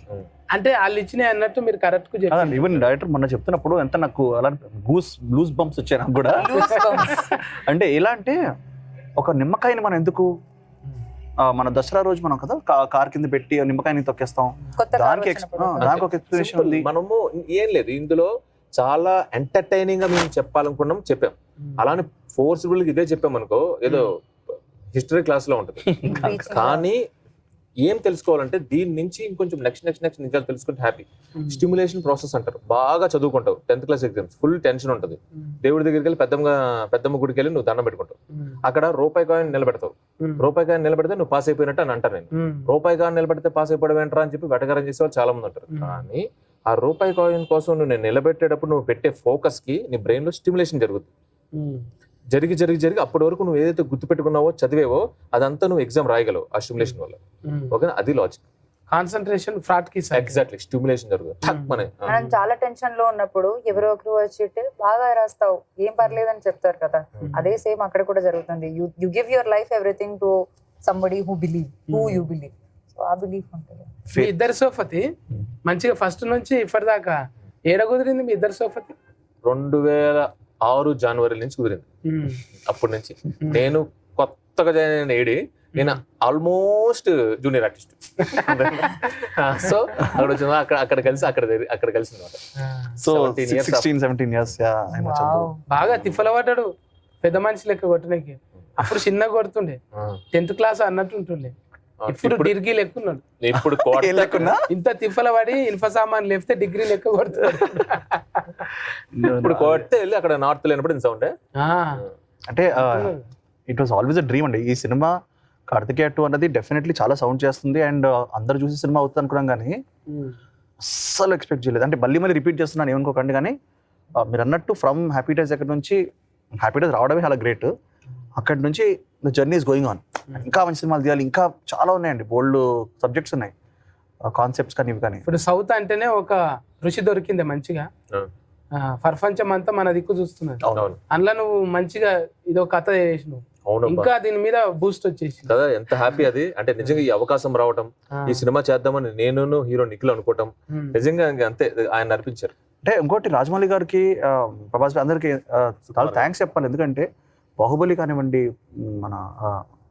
అంటే వాళ్ళు ఇచ్చినాయి అన్నట్టు మీరు కరెక్ట్గా చెప్పారు ఈవెన్ డైరెక్టర్ మొన్న చెప్తున్నప్పుడు ఎంత నాకు అలా గూస్ లూజ్ బంప్స్ వచ్చాయి నాకు కూడా. Loose bumps. అంటే ఎలా అంటే ఒక నిమ్మకాయని మనం ఎందుకు మన దసరా రోజు మనం కదా కార్ కింద పెట్టి నిమ్మకాయని తొక్కేస్తాం. కొత్త కార్ దానికి దానికి ఒక ఎక్స్ప్లెనేషన్. ఉంది. మనము ఏం లేదు. ఇందులో చాలా ఎంటర్టైనింగ్గా మేము చెప్పాలనుకున్నాం చెప్పాం. అలానే ఫోర్స్ఫుల్గా ఇదే చెప్పాం అనుకో ఏదో హిస్టరీ క్లాస్లో ఉంటుంది. కానీ ఏం తెలుసుకోవాలంటే దీని నుంచి ఇంకొంచెం నెక్స్ట్ నెక్స్ట్ నెక్స్ట్ ఇంకా తెలుసుకుంటే హ్యాపీ స్టిమ్యులేషన్ ప్రాసెస్ అంటారు. బాగా చదువుకుంటావు. Tenth class exams full tension ఉంటుంది. దేవుడి దగ్గరికి వెళ్ళి పెద్దమ్మ పెద్దమ్మ గుడికి వెళ్ళి నువ్వు దండం పెట్టుకుంటావు. అక్కడ రూపాయి కాయిన్ నిలబెడతావు. రూపాయి కాయిన్ నిలబెడితే నువ్వు పాస్ అయిపోయినట్టు అని అంటారు నేను రూపాయి కాయిన్ నిలబెడితే పాస్ అయిపోవడం ఏంట్రా అని చెప్పి వెటకారం చేసే వాళ్ళు చాలా మంది ఉంటారు. Hmm. కానీ ఆ రూపాయి కాయిన్ కోసం నువ్వు నేను నిలబెట్టేటప్పుడు నువ్వు పెట్టే ఫోకస్కి నీ బ్రెయిన్లో స్టిమ్యులేషన్ జరుగుతుంది జరిగి జరిగి జరిగి అప్పటి వరకు నువ్వు ఏదైతే గుర్తు పెట్టుకున్నావో చదివేవో అదంతా నువ్వు ఎగ్జామ్ రాయగలవు ఆ స్టిమ్యులేషన్ వల్ల. ఓకే అది లాజిక్ కాన్సన్ట్రేషన్ ఫ్రాట్కి. ఎగ్జాక్ట్లీ స్టిమ్యులేషన్ జరుగుతుంది. మన చాలా టెన్షన్లో ఉన్నప్పుడు ఎవరో ఒకరు వచ్చి బాగా రాస్తావు ఏం పర్లేదని చెప్తారు కదా. అదే సేమ్ అక్కడ కూడా జరుగుతుంది. You you give your life everything to somebody who believe who. You believe so ఆ బిలీఫ్ ఉంటుంది. మీ ఇద్దరు సోఫతి మంచిగా ఫస్ట్ నుంచి ఇప్పటిదాకా ఏడ కుదిరింది మీ ఇద్దరు సోఫతి? రెండు వేల ఆరు జనవరి నుంచి కుదిరింది. అప్పటి నుంచి. నేను కొత్తగా జాయిన్ అయిన ఏడి నేను ఆల్మోస్ట్ జూనియర్ ఆర్టిస్ట్. సో అక్కడ వచ్చిన అక్కడ అక్కడ కలిసి అక్కడ అక్కడ కలిసి అనమాట so 17 years sixteen seventeen years బాగా తిఫల పడ్డాడు. పెద్ద మనిషి లెక్క కొట్టడానికి. అప్పుడు చిన్నగా కొడుతుండే. టెన్త్ క్లాస్ అన్నట్టు ఉంటుండే. ఇప్పుడు ఇప్పుడు డిగ్రీ లెక్క ఉన్నాడు ఇప్పుడు ఇంత తిఫల పడి ఇన్ఫ సామాన్ లేపితే డిగ్రీ లెక్క కొడుతున్నాడు ఇప్పుడు కొడితే వెళ్ళి అక్కడ నార్త్ లేనప్పుడు సౌండ్ ఆ, అంటే it was always a dream అండి. ఈ సినిమా కార్తికేయ టూ అన్నది డెఫినెట్లీ చాలా సౌండ్ చేస్తుంది అండ్ అందరు చూసి సినిమా అవుతుంది అనుకున్నాం కానీ అస్సలు ఎక్స్పెక్ట్ చేయలేదు. అంటే మళ్ళీ మళ్ళీ రిపీట్ చేస్తున్నాను ఏమనుకోకండి కానీ మీరు అన్నట్టు ఫ్రమ్ హ్యాపీ డేస్ అక్కడ నుంచి హ్యాపీ డేస్ రావడమే చాలా గ్రేట్ అక్కడి నుంచి the journey is going on ఇంకా మంచి సినిమాలు తీయాలి. ఇంకా చాలా ఉన్నాయండి. బోల్డ్ సబ్జెక్ట్స్ ఉన్నాయి. కాన్సెప్ట్స్ కానీ ఇవి కానీ. ఇప్పుడు సౌత్ అంటేనే ఒక రుచి దొరికింది మంచిగా. ప్రపంచం అంతా మన దిక్కు చూస్తున్నది. అవును. అందులో నువ్వు మంచిగా ఇదో కథ చేసినావు. అవును ఇంకా దీని మీద బూస్ట్ వచ్చేసి కదా ఎంత హ్యాపీ అది. అంటే నిజంగా ఈ అవకాశం రావటం ఈ సినిమా చేద్దామని నేను హీరో నిఖిల్ అనుకోవటం నిజంగా ఇంక అంతే ఆయన నడిపించారు. అంటే ఇంకోటి రాజమౌళి గారికి ప్రభాస్ గారి అందరికి చాలా థ్యాంక్స్ చెప్పాలి. ఎందుకంటే బాహుబలి కానివ్వండి మన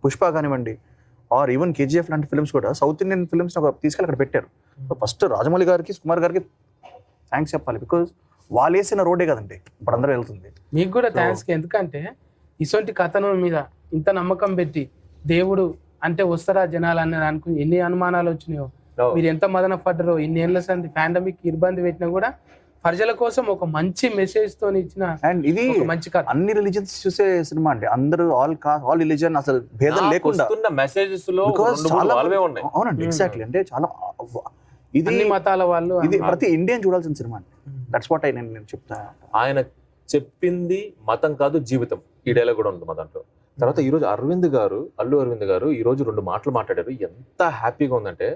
పుష్ప కానివ్వండి ఆర్ ఈవెన్ కేజీఎఫ్ లాంటి ఫిల్మ్స్ కూడా సౌత్ ఇండియన్ ఫిల్మ్స్ తీసుకెళ్ళి అక్కడ పెట్టారు. ఫస్ట్ రాజమౌళి గారికి కుమార్ గారికి థ్యాంక్స్ చెప్పాలి బికాజ్ వాళ్ళు వేసిన రోడే కదండి ఇప్పుడు అందరూ వెళ్తుంది. మీకు కూడా థ్యాంక్స్ ఎందుకంటే ఇటువంటి కథనం మీద ఇంత నమ్మకం పెట్టి దేవుడు అంటే వస్తారా జనాలు అని అనుకుని ఎన్ని అనుమానాలు వచ్చినాయో. No. మీరు ఎంత మదన పడ్డారో ఇన్ని ఏళ్ళ సంది పాండమిక్ ఇబ్బంది పెట్టినా కూడా ప్రజల కోసం ఒక మంచి మెసేజ్తో ఇచ్చిన అండ్ ఇది ఒక మంచి కథ. అన్ని రిలీజన్స్ చూసే సినిమా అండి. అందరూ ఆల్ కాస్ట్ ఆల్ రిలీజన్ అసలు భేదం లేకుండా. వస్తున్న మెసేజెస్లో చాలా అవునండి Hmm. ఎగ్జాక్ట్లీ అంటే చాలా ఇది అన్ని మతాల వాళ్ళు ఇది ప్రతి ఇండియన్ చూడాల్సిన సినిమా అండి. దట్స్ వాట్ ఐ నేను నేను చెప్తా. ఆయన చెప్పింది మతం కాదు జీవితం. ఈ డైలాగ్ కూడా ఉంది మా దాంట్లో. తర్వాత ఈ రోజు అరవింద్ గారు అల్లు అరవింద్ గారు ఈ రోజు రెండు మాటలు మాట్లాడారు. ఎంత హ్యాపీగా ఉందంటే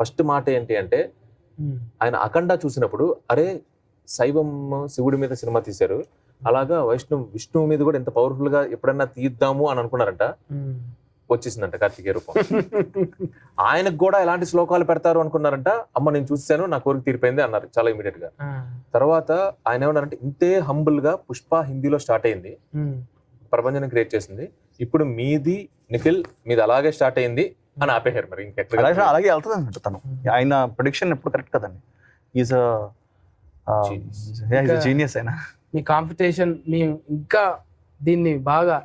ఫస్ట్ మాట ఏంటి అంటే ఆయన అఖండ చూసినప్పుడు అరే శైవం శివుడి మీద సినిమా తీశారు. అలాగా వైష్ణవ్ విష్ణువు మీద కూడా ఎంత పవర్ఫుల్గా ఎప్పుడన్నా తీద్దాము అని అనుకున్నారంట. ఉమ్. వచ్చేసిందంట కార్తికేయ రూపం. ఆయనకు కూడా ఎలాంటి శ్లోకాలు పెడతారు అనుకున్నారంట. అమ్మ నేను చూసాను నా కోరిక తీరిపోయింది అన్నారు చాలా ఇమీడియట్గా తర్వాత ఆయన ఏమన్నారంటే ఇంతే హంబుల్గా పుష్ప హిందీలో స్టార్ట్ అయింది. ఉమ్, ప్రపంచాన్ని క్రియేట్ చేసింది. ఇప్పుడు మీది నిఖిల్ మీది అలాగే స్టార్ట్ అయింది. అని ఆపేశారు మరి ఇంకెక్కడ అలాగే అలాగే వెళ్తుంది అన్నట్టు తను. ఆయన ప్రొడిక్షన్ ఎప్పుడు కరెక్ట్ కదండి. ఈజ్ జీనియస్ ఆయన మీ కాంపిటీషన్ మీ ఇంకా దీన్ని బాగా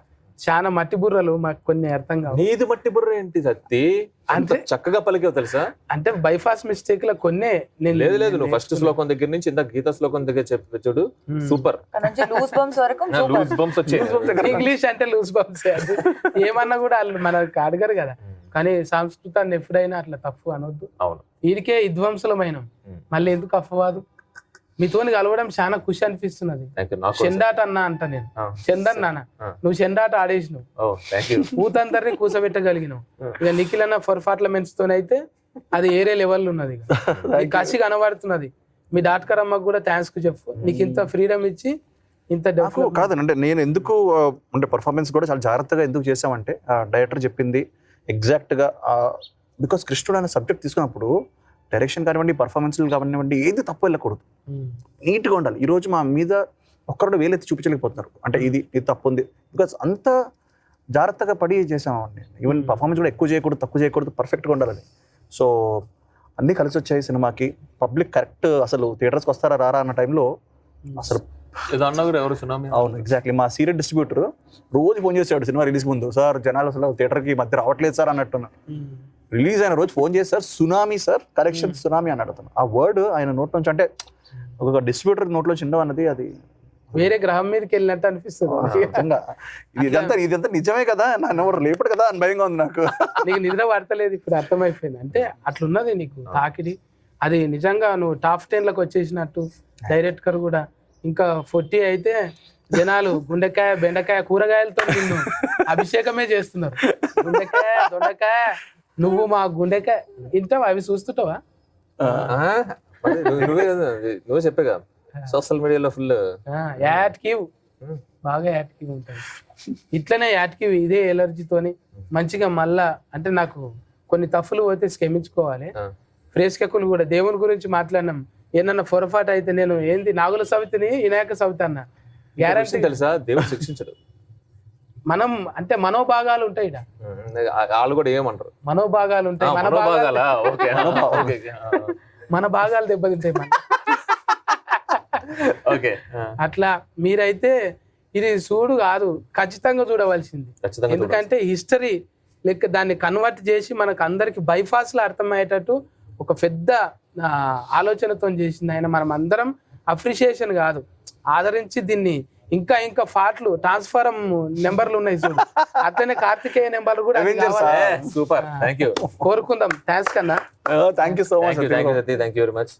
చాలా మట్టి బుర్రలు మాకు కొన్ని అర్థం కావు. నీది మట్టి బుర్ర ఏంటి సత్తి? అంత అంటే చక్కగా పలికావు తెలుసా? అంటే బైపాస్ మిస్టేక్లో కొన్నే నేను లేదు లేదు నువ్వు ఫస్ట్. శ్లోకం దగ్గర నుంచి ఇంత గీత శ్లోకం దగ్గర చెప్పి చూడు. ఉమ్. సూపర్. బంప్స్ వరకు బంప్స్ వచ్చాయి? ఇంగ్లీష్ అంటే లూజ్ బంప్స్ ఏమన్నా కూడా వాళ్ళు మనకు అడగరు కదా. కానీ సంస్కృతాన్ని ఎప్పుడైనా అట్లా తప్పు అనొద్దు. అవును. వీరికే విధ్వంసులమైన. ఉమ్. మళ్ళీ ఎందుకు అఫవాదు మీతోని కలవడం చాలా ఖుషి అనిపిస్తున్నది. చెండాట అన్న అంట నేను. ఆ. చందన్ నాన్న ఆ. నువ్వు చెండాట ఆడేసినావు. ఊతందరిని కూసబెట్టగలిగినావు. ఇక నిఖిల్ అన్న పర్ఫార్మెన్స్ తోనైతే అది ఏరే లెవెల్ ఉన్నది కసి కనబడుతున్నది. మీ డాక్టర్ అమ్మకు కూడా థ్యాంక్స్ చెప్పు. నీకు ఇంత ఫ్రీడమ్ ఇచ్చి ఇంత నాకు development- కాదు అంటే నేను ఎందుకు అంటే పర్ఫార్మెన్స్ కూడా చాలా జాగ్రత్తగా ఎందుకు చేసామంటే ఆ డైరెక్టర్ చెప్పింది ఎగ్జాక్ట్గా బికాస్ కృష్ణుడు అనే సబ్జెక్ట్ తీసుకున్నప్పుడు డైరెక్షన్ కానివ్వండి పర్ఫార్మెన్స్ కానివ్వండి ఏది తప్పు వెళ్ళకూడదు. నీట్గా ఉండాలి. ఈ రోజు మా మీద ఒక్కరు వేలెత్తి చూపించలేకపోతున్నారు. అంటే ఇది ఇది తప్పు ఉంది. బికాస్ అంత జాగ్రత్తగా పడి చేసామండి ఈవెన్ Hmm. పర్ఫార్మెన్స్ కూడా ఎక్కువ చేయకూడదు తక్కువ చేయకూడదు పర్ఫెక్ట్గా ఉండాలని. సో అన్నీ కలిసి వచ్చాయి సినిమాకి. పబ్లిక్ కరెక్ట్ అసలు థియేటర్స్కి వస్తారా రారా అన్న టైంలో అసలు ఎవరు సునామీ అవును ఎగ్జాక్ట్లీ మా సీరియల్ డిస్ట్రిబ్యూటర్ రోజు ఫోన్ చేసాడు సినిమా రిలీజ్ ముందు. సార్ జనాలు అసలు థియేటర్కి మధ్య రావట్లేదు సార్ అన్నట్టున్నా. ఉమ్. రిలీజ్ అయిన రోజు ఫోన్ చేసి sir tsunami sir correction tsunami అన్నాడు అతను ఆ వర్డ్ ఆయన నోట్ నుంచి అంటే ఒక డిస్ట్రిబ్యూటర్ నోట్లో చిండవు అన్నది అది వేరే గ్రహం మీదకి వెళ్ళినట్టు అనిపిస్తుంది. ఇదంతా ఇదంతా నిజమే కదా? నన్ను ఎవరు లేపడు కదా? అని భయంగా ఉంది నాకు. నీకు నిద్ర పడతలేదు ఇప్పుడు అర్థమైపోయింది. అంటే అట్లున్నది నీకు తాకిడి. అది నిజంగా నువ్వు టాప్ టెన్లకు వచ్చేసినట్టు డైరెక్టర్ కూడా. ఇంకా ఫొట్టి అయితే జనాలు గుండెకాయ బెండకాయ కూరగాయలతో నిన్ను అభిషేకమే చేస్తున్నారు. గుండెకాయ దొండకాయ నువ్వు మా గుండెకాయ తింటావా అవి చూస్తుంటావా? నువ్వే కదా నువ్వే చెప్పే కదా సోషల్ మీడియాలో ఫుల్ యాడ్ కివ్ బాగా యాడ్ కివ్ ఉంటుంది. ఇట్లనే యాడ్ కివ్ ఇదే ఎలర్జీతోని మంచిగా మళ్ళా అంటే నాకు కొన్ని తప్పులు పోతే క్షమించుకోవాలి. ప్రేక్షకులు కూడా దేవుని గురించి మాట్లాడినాం. ఏమన్నా పొరపాటు అయితే నేను ఏంది నాగుల సవితిని వినాయక సవితి అన్న. గ్యారంటీ తెలుసా? దేవుడు శిక్షించడు. మనం అంటే మనోభాగాలు ఉంటాయి. వాళ్ళు కూడా ఏమంటారు? మనోభాగాలు ఉంటాయి మన భాగాలు. మనోభాగాలా? ఓకే మన దెబ్బతింటాయి మన ఓకే. అట్లా మీరైతే ఇది చూడు కాదు ఖచ్చితంగా చూడవలసింది. ఎందుకంటే హిస్టరీ లెక్క దాన్ని కన్వర్ట్ చేసి మనకు అందరికి బైపాస్లో అర్థమయ్యేటట్టు ఒక పెద్ద ఆలోచనతో చేసింది ఆయన. మనం అందరం అప్రిషియేషన్ కాదు ఆదరించి దీన్ని ఇంకా ఇంకా పాటలు ట్రాన్స్ఫారం నెంబర్లు ఉన్నాయి చూడు. అట్లనే కార్తికేయ నెంబర్ కూడా సూపర్. థ్యాంక్ యూ కోరుకుందాం. థ్యాంక్స్ కన్నా. Thank you so much thank you very much